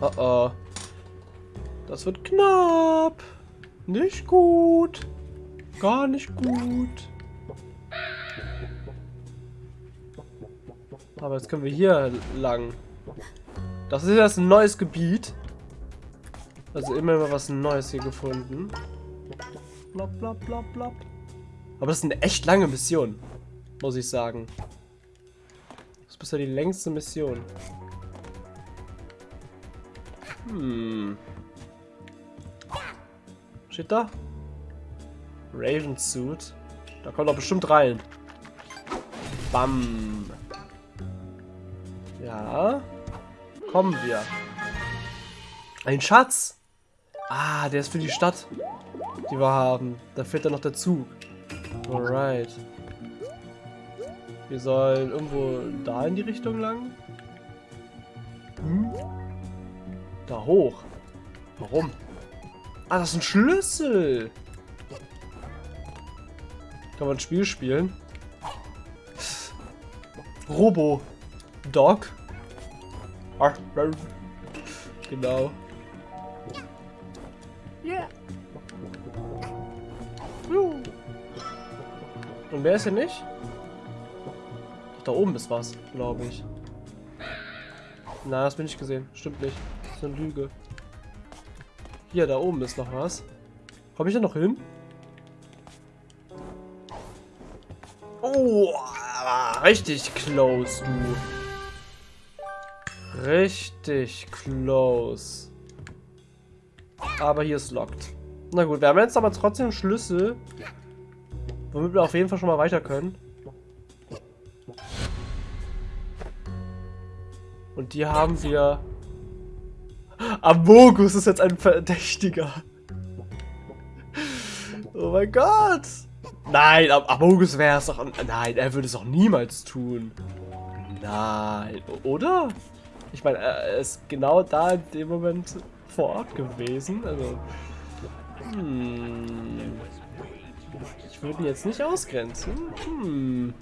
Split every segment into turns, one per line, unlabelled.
Oh oh. Das wird knapp. Nicht gut. Gar nicht gut. Aber jetzt können wir hier lang. Das ist jetzt ein neues Gebiet. Also immer mal was Neues hier gefunden. Blop, blop, blop, blop. Aber das ist eine echt lange Mission. Muss ich sagen. Das ist bisher die längste Mission. Hm. Steht da? Raven Suit. Da kommt doch bestimmt rein. Bam. Ja. Kommen wir. Ein Schatz. Ah, der ist für die Stadt, die wir haben. Da fehlt dann noch der Zug. Alright. Wir sollen irgendwo da in die Richtung lang. Da hoch. Warum? Ah, das ist ein Schlüssel. Kann man ein Spiel spielen? Robo. Dog. Genau. Yeah. Und wer ist hier nicht? Da oben ist was, glaube ich. Na, das bin ich gesehen. Stimmt nicht. Eine Lüge. Hier, da oben ist noch was. Komme ich da noch hin? Oh, richtig close, du. Richtig close. Aber hier ist locked. Na gut, wir haben jetzt aber trotzdem Schlüssel. Womit wir auf jeden Fall schon mal weiter können. Und die haben wir... Amogus ist jetzt ein Verdächtiger. Oh mein Gott. Nein, Amogus wäre es doch... Nein, er würde es auch niemals tun. Nein, oder? Ich meine, er ist genau da in dem Moment vor Ort gewesen. Also, hm. Ich würde ihn jetzt nicht ausgrenzen. Hm.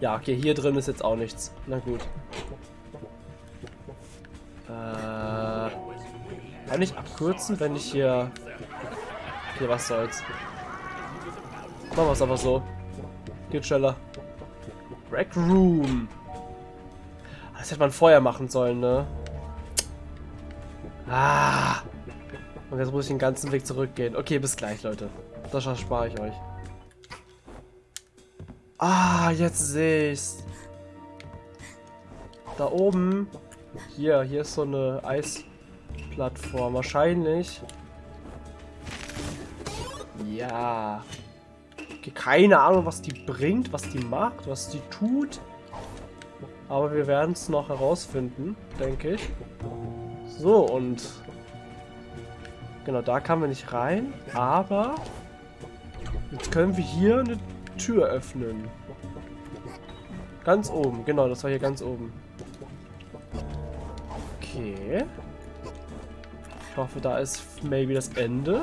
Ja, okay, hier drin ist jetzt auch nichts. Na gut. Kann ich abkürzen, wenn ich hier... Okay, was soll's. Machen wir es aber so. Geht schneller. Rec Room. Das hätte man vorher machen sollen, ne? Ah. Und jetzt muss ich den ganzen Weg zurückgehen. Okay, bis gleich, Leute. Das erspare ich euch. Ah, jetzt sehe ich's. Da oben. Hier, hier ist so eine Eisplattform. Wahrscheinlich. Ja. Keine Ahnung, was die bringt, was die macht, was die tut. Aber wir werden es noch herausfinden, denke ich. So, und... Genau, da kamen wir nicht rein. Aber... Jetzt können wir hier eine Tür öffnen. Ganz oben. Genau, das war hier ganz oben. Okay. Ich hoffe, da ist maybe das Ende.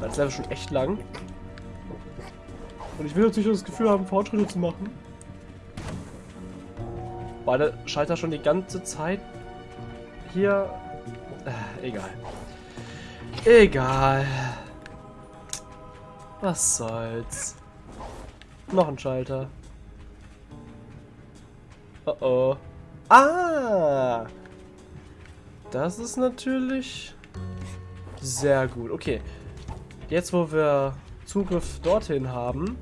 Das ist schon echt lang. Und ich will natürlich das Gefühl haben, Fortschritte zu machen. War der Schalter schon die ganze Zeit hier... Äh, egal. Egal. Was soll's. Noch ein Schalter. Oh oh. Ah! Das ist natürlich sehr gut. Okay. Jetzt, wo wir Zugriff dorthin haben,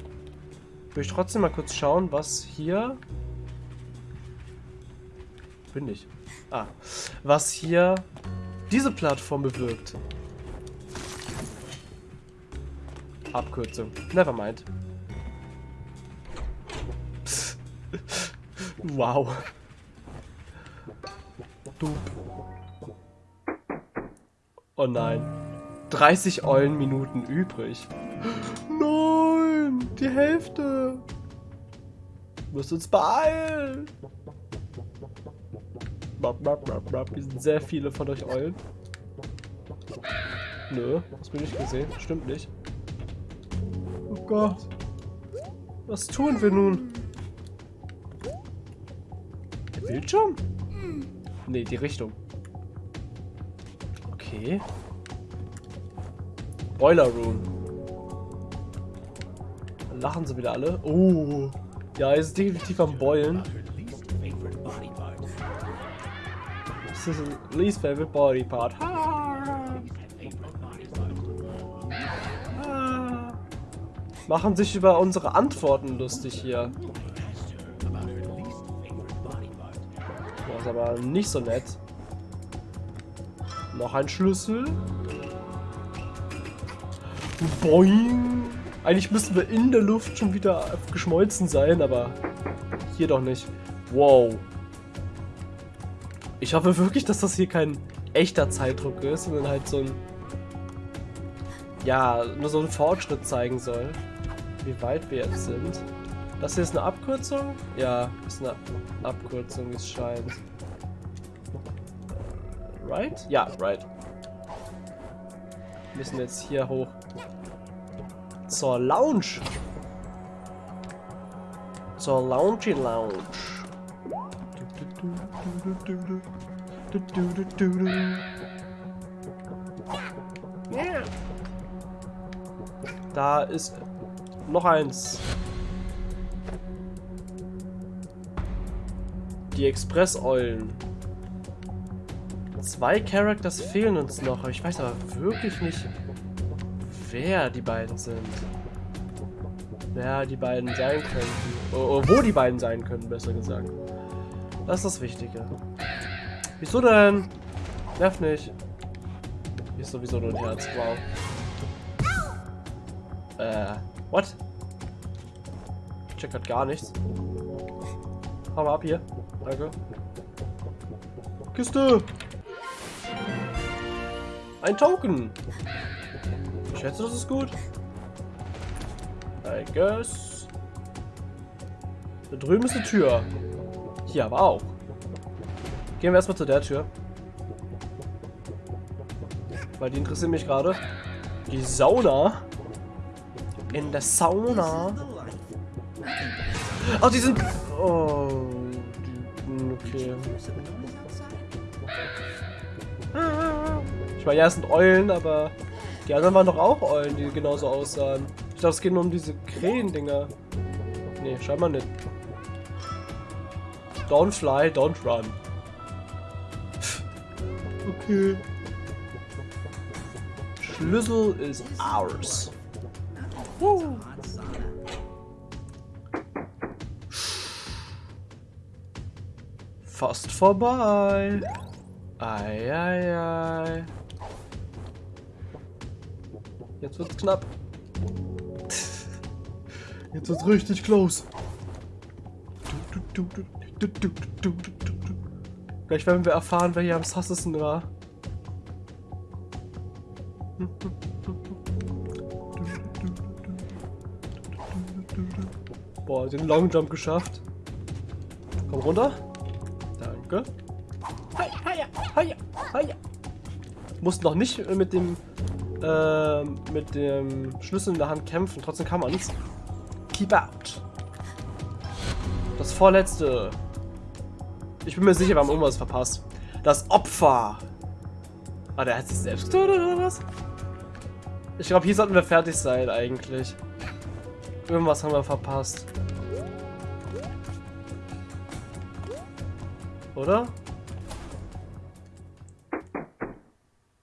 will ich trotzdem mal kurz schauen, was hier bin ich. Ah. Was hier diese Plattform bewirkt. Abkürzung. Nevermind. wow. Du. Oh nein. 30 Eulenminuten übrig. Nein, die Hälfte. Du musst uns beeilen. Hier sind sehr viele von euch Eulen. Nö, das bin ich gesehen. Stimmt nicht. Oh Gott. Was tun wir nun? Der Bildschirm? Nee, die Richtung. Okay. Boiler Room. Dann lachen sie wieder alle. Oh. Ja, ist definitiv am Beulen. Das ist least favorite body part. Machen sich über unsere Antworten lustig hier. Das ist aber nicht so nett. Noch ein Schlüssel. Boing. Eigentlich müssten wir in der Luft schon wieder geschmolzen sein, aber hier doch nicht. Wow. Ich hoffe wirklich, dass das hier kein echter Zeitdruck ist, sondern halt so ein... Ja, nur so ein Fortschritt zeigen soll wie weit wir jetzt sind. Das hier ist eine Abkürzung? Ja, ist eine Abkürzung, wie es scheint. Right? Ja, right. Wir müssen jetzt hier hoch. Zur Lounge. Zur Lounge Lounge. Da ist noch eins. Die Express-Eulen. Zwei Characters fehlen uns noch. Ich weiß aber wirklich nicht, wer die beiden sind. Wer die beiden sein könnten. Oh, oh, wo die beiden sein können, besser gesagt. Das ist das Wichtige. Wieso denn? Nerv nicht. Ist sowieso nur ein Herz. Wow. Äh. What? Check grad gar nichts. Hau mal ab hier. Danke. Kiste! Ein Token! Ich schätze, das ist gut. I guess. Da drüben ist eine Tür. Hier aber auch. Gehen wir erstmal zu der Tür. Weil die interessiert mich gerade. Die Sauna. In der Sauna. Oh, die sind... Oh, okay. Ich meine, ja, es sind Eulen, aber die anderen waren doch auch Eulen, die genauso aussahen. Ich dachte, es geht nur um diese Krähen-Dinger. Nee, scheinbar nicht. Don't fly, don't run. Okay. Schlüssel is ours. Woo. Fast vorbei. Ei, ei, ei. Jetzt wird's knapp. Jetzt wird's richtig close. Gleich werden wir erfahren, wer hier am sassesten war. Boah, den Long Jump geschafft. Komm runter. Danke. Mussten noch nicht mit dem äh, mit dem Schlüssel in der Hand kämpfen. Trotzdem kann man es. Keep out. Das vorletzte. Ich bin mir sicher, wir haben irgendwas verpasst. Das Opfer. Ah, der hat sich selbst getötet oder was? Ich glaube, hier sollten wir fertig sein eigentlich. Irgendwas haben wir verpasst. Oder?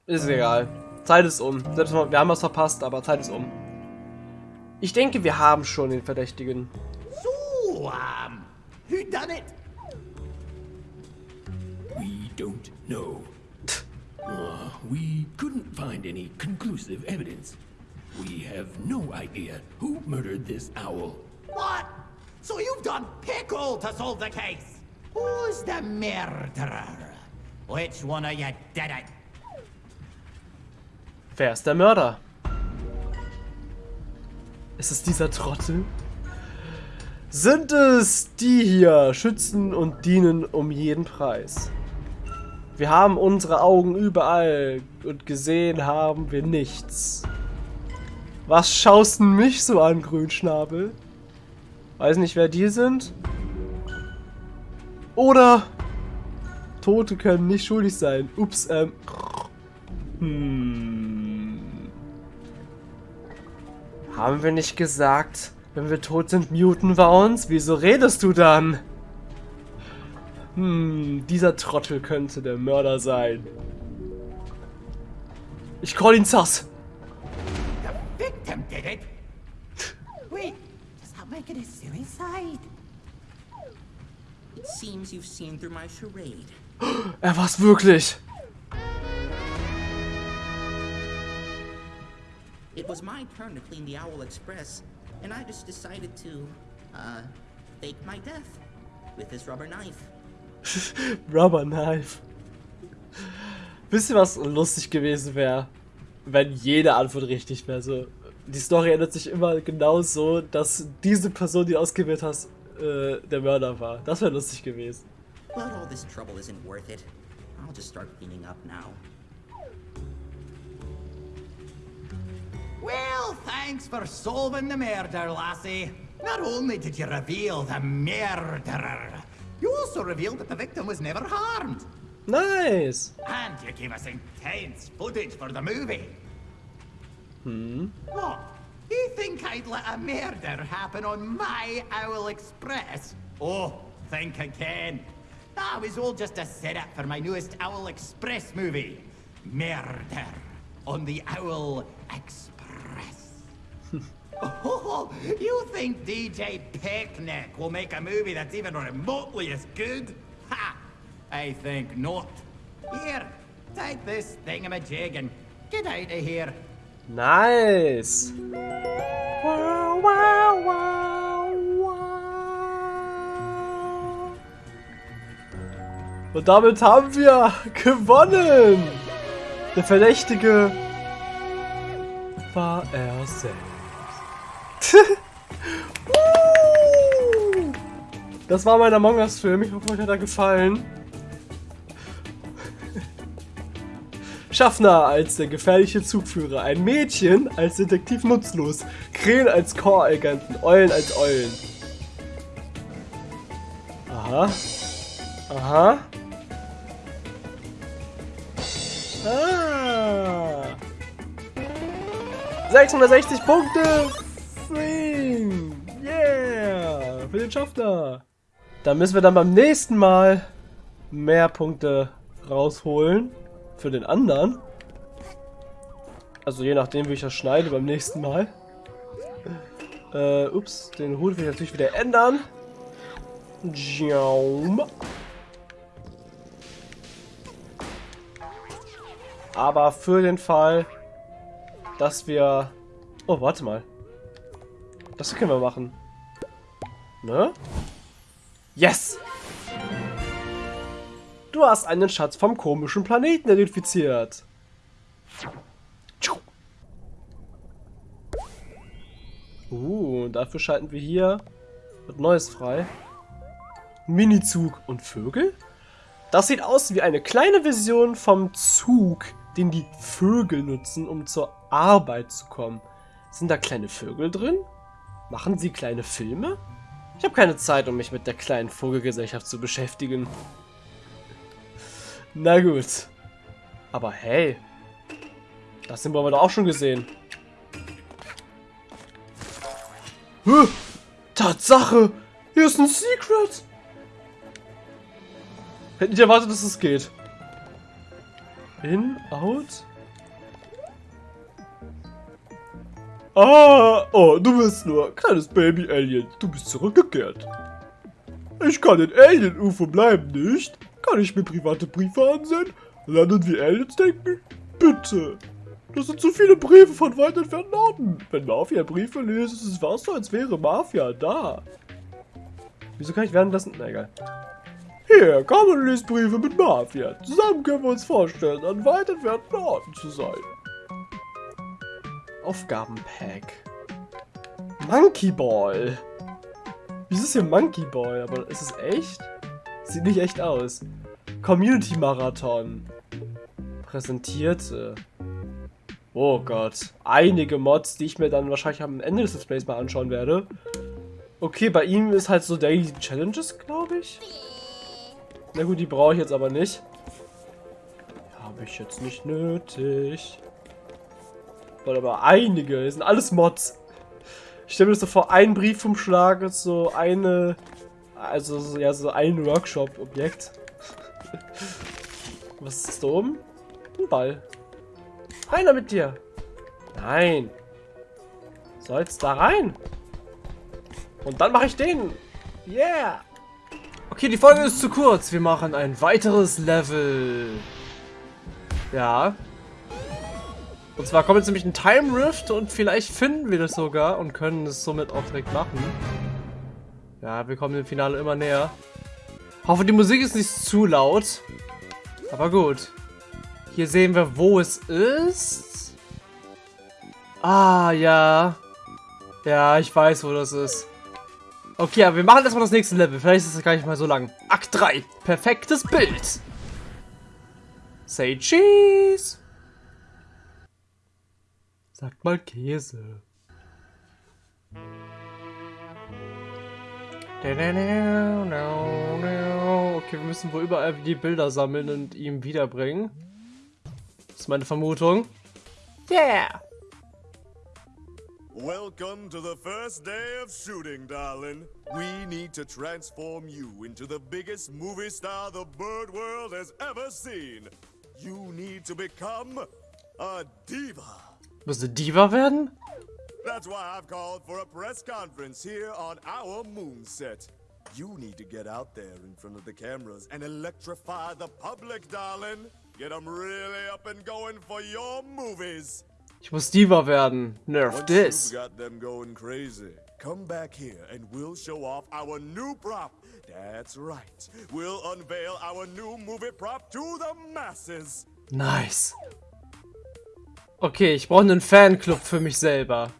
Ist egal. Zeit ist um. Selbst wir haben was verpasst, aber Zeit ist um. Ich denke, wir haben schon den Verdächtigen.
So, um, who done it?
We don't know. uh, we couldn't find any conclusive evidence. We have no idea who murdered this owl.
What? So you've done pickle to solve the case? Who's the murderer? Which one of you did it?
Wer ist der Mörder? Ist es dieser Trottel? Sind es die hier, schützen und dienen um jeden Preis? Wir haben unsere Augen überall und gesehen haben wir nichts. Was schaust du mich so an, Grünschnabel? Weiß nicht, wer die sind? Oder Tote können nicht schuldig sein. Ups, ähm. Hm. Haben wir nicht gesagt, wenn wir tot sind, muten wir uns? Wieso redest du dann? Hm, dieser Trottel könnte der Mörder sein. Ich call ihn Sass.
The victim did it. Wait, does that make it a suicide?
It seems you've seen through my charade.
Er war's wirklich.
It was my turn to clean the Owl Express, and I just decided to, uh, fake my death with this rubber knife.
Rubber Knife. Wisst ihr, was lustig gewesen wäre? Wenn jede Antwort richtig wäre. So, die Story ändert sich immer genau so, dass diese Person, die du ausgewählt hast, äh, der Mörder war. Das wäre lustig gewesen.
But all this trouble isn't worth it. I'll just start cleaning up now.
Well, thanks for solving the murder, lassie. Not only did you reveal the murderer, you also revealed that the victim was never harmed.
Nice.
And you gave us intense footage for the movie.
Hmm.
What? You think I'd let a murder happen on my Owl Express? Oh, think again. That was all just a setup for my newest Owl Express movie. Murder on the Owl Express. oh, you think DJ Picnic will make a movie that's even remotely as good? Ha! I think not. Here, take this thingamajig and get out of here.
Nice. Wow, wow, wow, wow. Und damit haben wir gewonnen. Der Verdächtige war er selbst. Das war mein Among Us Film. Ich hoffe, euch hat er gefallen. Schaffner als der gefährliche Zugführer, ein Mädchen als Detektiv nutzlos, Krähen als Core-Agenten, Eulen als Eulen. Aha. Aha. Ah. 660 Punkte! Yeah! Für den Schaffner! Dann müssen wir dann beim nächsten Mal mehr Punkte rausholen für den anderen. Also je nachdem, wie ich das schneide beim nächsten Mal. Äh, ups, den Hut will ich natürlich wieder ändern. Jaum. Aber für den Fall, dass wir... Oh, warte mal. Das können wir machen. Ne? Yes! Du hast einen Schatz vom komischen Planeten identifiziert. Uh, dafür schalten wir hier wird Neues frei. Minizug und Vögel? Das sieht aus wie eine kleine Version vom Zug, den die Vögel nutzen, um zur Arbeit zu kommen. Sind da kleine Vögel drin? Machen sie kleine Filme? Ich habe keine Zeit, um mich mit der kleinen Vogelgesellschaft zu beschäftigen. Na gut. Aber hey. Das sind wir doch auch schon gesehen. Huh, Tatsache! Hier ist ein Secret! Hätte nicht erwartet, dass es geht. In, out. Ah, oh, du bist nur kleines Baby-Alien. Du bist zurückgekehrt. Ich kann in Alien-UFO bleiben, nicht? Kann ich mir private Briefe ansehen? Landen wie Aliens denken? Bitte. Das sind zu viele Briefe von weit entfernten Orten. Wenn Mafia Briefe liest, ist es fast so, als wäre Mafia da. Wieso kann ich währenddessen... Na egal. Hier, komm und liest Briefe mit Mafia. Zusammen können wir uns vorstellen, an weit entfernten Orten zu sein. Aufgabenpack. Monkey Ball. Wieso ist hier Monkey Ball? Aber ist es echt? Sieht nicht echt aus. Community Marathon. Präsentierte. Oh Gott. Einige Mods, die ich mir dann wahrscheinlich am Ende des Displays mal anschauen werde. Okay, bei ihm ist halt so Daily Challenges, glaube ich. Na gut, die brauche ich jetzt aber nicht. Habe ich jetzt nicht nötig. Weil aber einige, das sind alles Mods. Ich stelle mir das so vor, ein Briefumschlag ist so eine, also so, ja, so ein Workshop-Objekt. Was ist da oben? Ein Ball. Einer mit dir. Nein. So, da rein. Und dann mache ich den. Yeah. Okay, die Folge ist zu kurz. Wir machen ein weiteres Level. Ja. Und zwar kommt jetzt nämlich ein Time Rift und vielleicht finden wir das sogar und können es somit auch direkt machen. Ja, wir kommen dem Finale immer näher. Hoffe, die Musik ist nicht zu laut. Aber gut. Hier sehen wir, wo es ist. Ah, ja. Ja, ich weiß, wo das ist. Okay, aber wir machen erstmal das nächste Level. Vielleicht ist es gar nicht mal so lang. Akt 3. Perfektes Bild. Say cheese. Sagt mal Käse. Okay, wir müssen wohl überall die Bilder sammeln und ihm wiederbringen. Das ist meine Vermutung. Yeah!
Welcome to the first day of shooting, darling. We need to transform you into the biggest movie star the bird world has ever seen. You need to become a diva.
Muss eine Diva werden?
That's why I've called for a press conference here on our moon set. You need to get out there in front of the cameras and electrify the public, darling. Get them really up and going for your movies.
Ich muss Diva werden. Nerf
Once
this.
got them going crazy, come back here and we'll show off our new prop. That's right. We'll unveil our new movie prop to the masses.
Nice. Okay, ich brauche einen Fanclub für mich selber.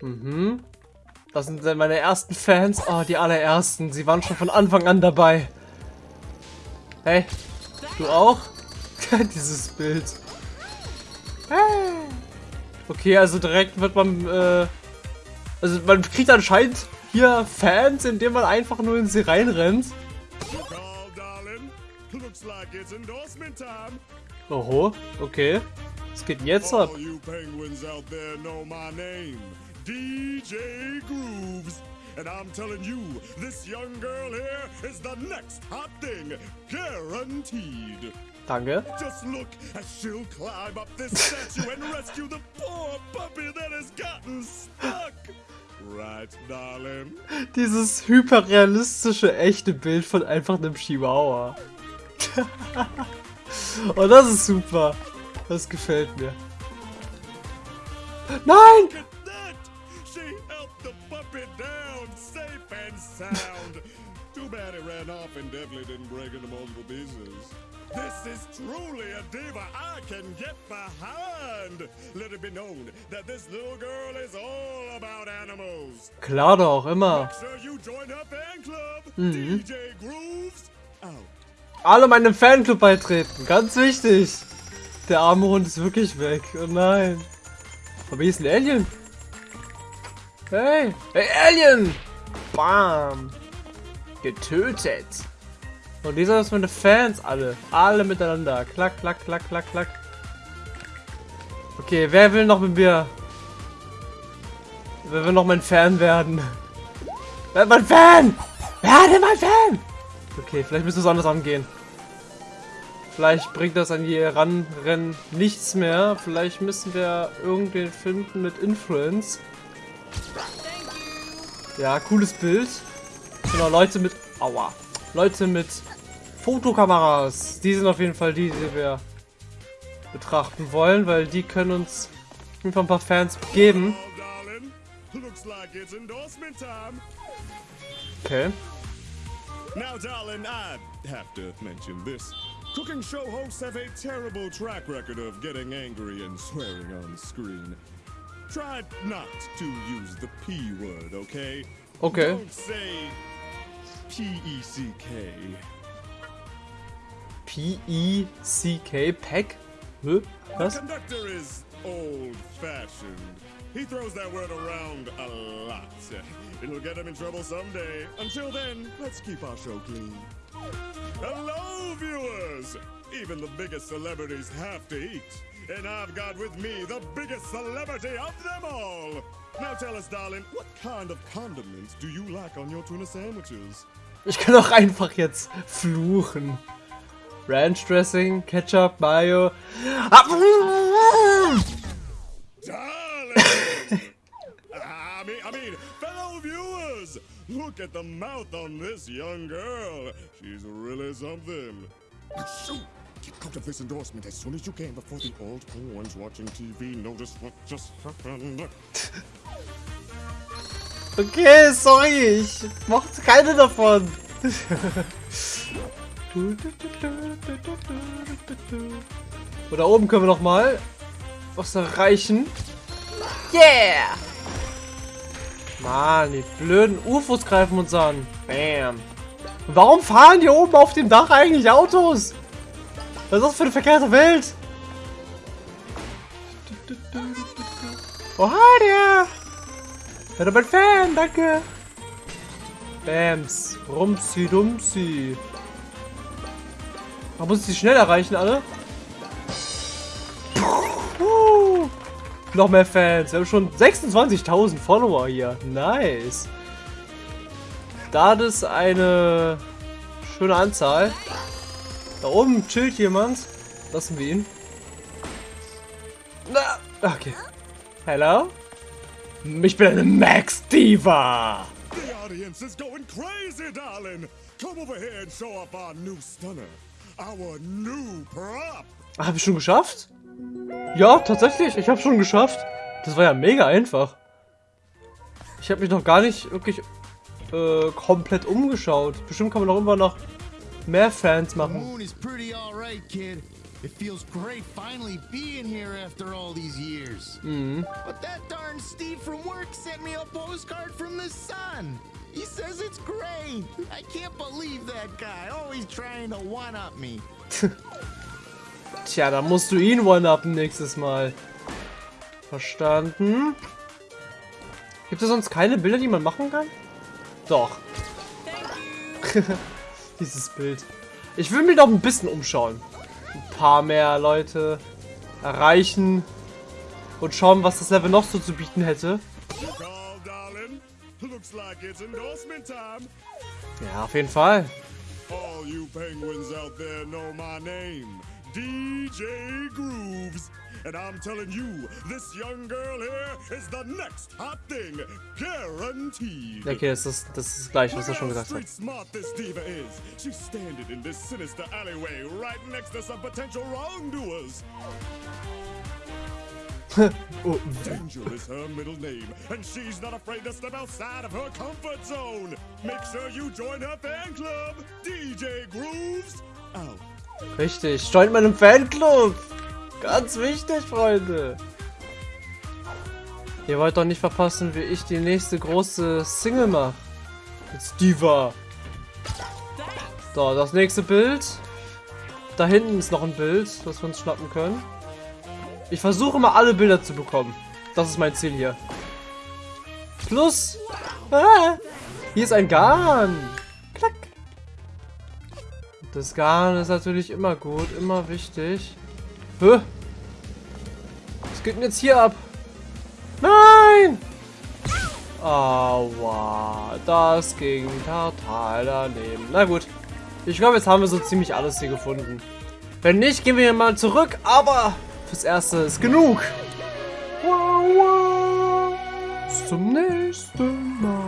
Mhm. Das sind meine ersten Fans. Oh, die allerersten. Sie waren schon von Anfang an dabei. Hey, du auch? Dieses Bild. Okay, also direkt wird man, äh, also man kriegt anscheinend hier Fans, indem man einfach nur in sie reinrennt.
Call, darling. Looks like it's endorsement time.
Oho, okay. Was geht denn jetzt ab?
DJ Grooves. And I'm telling you, this young girl here is the next hot thing, guaranteed.
Danke.
Just look as she'll climb up this statue and rescue the poor puppy that has gotten stuck. Right, darling?
Dieses hyperrealistische, echte Bild von einfach einem Chihuahua. oh, das ist super. Das gefällt mir. Nein!
This is truly a diva I can get behind. Let it be known that this little girl is all about animals.
Klar doch, immer.
Make sure you join her fan club. DJ Grooves out.
Alle meinem Fanclub beitreten. Ganz wichtig. Der arme Hund ist wirklich weg. Oh nein. Aber hier ist ein Alien. Hey. Hey, Alien! Bam. Getötet. Und dieser ist meine Fans alle. Alle miteinander. Klack, klack, klack, klack, klack. Okay, wer will noch mit mir? Wer will noch mein Fan werden? Werd mein Fan! Werde mein Fan! Okay, vielleicht müssen wir es anders angehen. Vielleicht bringt das an die Ranrennen nichts mehr. Vielleicht müssen wir irgendwen finden mit Influence. Ja, cooles Bild. Genau, Leute mit... Aua. Leute mit Fotokameras. Die sind auf jeden Fall die, die wir betrachten wollen, weil die können uns auf jeden Fall ein paar Fans geben. Okay.
Now, darling, I have to mention this. Cooking show hosts have a terrible track record of getting angry and swearing on screen. Try not to use the P word, okay?
Okay.
Don't say P E C K.
P-E-C-K. Pack? Hä?
The conductor is old fashioned. He throws that word around a lot. It'll get him in trouble someday. Until then, let's keep our show clean. Hello, viewers! Even the biggest celebrities have to eat. And I've got with me the biggest celebrity of them all. Now tell us, darling, what kind of condiments do you like on your tuna sandwiches?
Ich kann auch einfach jetzt fluchen. Ranch Dressing, Ketchup, Mayo. Ah!
I mean, fellow viewers, look at the mouth on this young girl. She's really something. Shoot! Get out of this endorsement as soon as you can before the old ones watching TV notice what just happened.
Okay, sorry, ich mochte keine davon. Und da oben können wir noch mal was erreichen. Yeah! Mann, die blöden UFOs greifen uns an. Bam. Warum fahren hier oben auf dem Dach eigentlich Autos? Was ist das für eine verkehrte Welt? Oh, hi there! Ja, du bist Fan, danke. Bams. Rumsi, dumsi. Man muss sie schnell erreichen, alle. Noch mehr Fans. Wir haben schon 26.000 Follower hier. Nice. Das ist eine schöne Anzahl. Da oben chillt jemand. Lassen wir ihn. Na, okay. Hello? Ich bin eine Max Diva.
The audience is going crazy, darling. Come over here and show off our new stunner. Our new prop.
Habe ich schon geschafft? Ja, tatsächlich. Ich habe schon geschafft. Das war ja mega einfach. Ich habe mich noch gar nicht wirklich äh, komplett umgeschaut. Bestimmt kann man noch immer noch mehr Fans machen.
It feels great finally being here after all these years. But that darn Steve from work sent me a postcard from the sun. He says it's great. I can't believe that guy, always trying to one-up me.
Tja, da musst du ihn one-upen nächstes Mal. Verstanden. Gibt es sonst keine Bilder, die man machen kann? Doch. Dieses Bild. Ich will mich noch ein bisschen umschauen. Ein paar mehr Leute erreichen und schauen, was das Level noch so zu bieten hätte. Ja, auf jeden Fall.
All you penguins out there know my name, DJ Grooves. And I'm telling you, this young girl here is the next hot thing, guaranteed.
Okay, das ist das ist gleich, was er schon gesagt hat.
smart this diva is. She's standing in this sinister alleyway right next to some potential wrongdoers.
Oh,
Danger is her middle name, and she's not afraid to step outside of her comfort zone. Make sure you join her fan club, DJ Grooves. Out.
Richtig. Joint meinem Fanclub. Ganz wichtig, Freunde. Ihr wollt doch nicht verpassen, wie ich die nächste große Single mache. Mit Diva. So, das nächste Bild. Da hinten ist noch ein Bild, das wir uns schnappen können. Ich versuche mal alle Bilder zu bekommen. Das ist mein Ziel hier. Plus. Ah, hier ist ein Garn. Das Garn ist natürlich immer gut, immer wichtig. Hä? Was geht denn jetzt hier ab? Nein! Aua, das ging total daneben. Na gut. Ich glaube, jetzt haben wir so ziemlich alles hier gefunden. Wenn nicht, gehen wir hier mal zurück, aber fürs Erste ist genug. Wow, wow. Bis zum nächsten Mal.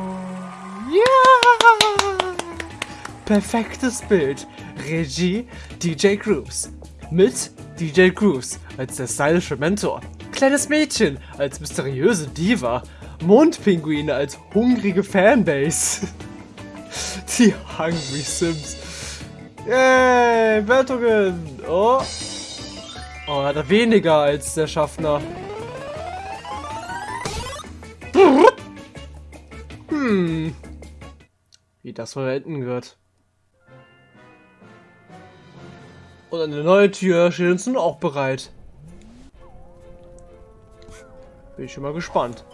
Perfektes Bild. Regie DJ Grooves. Mit DJ Grooves als der stylische Mentor. Kleines Mädchen als mysteriöse Diva. Mondpinguine als hungrige Fanbase. Die Hungry Sims. Yay, Wertungen. Oh. Oh, hat er weniger als der Schaffner. Hm. Wie das wohl enden wird. Und eine neue Tür steht uns nun auch bereit. Bin ich schon mal gespannt.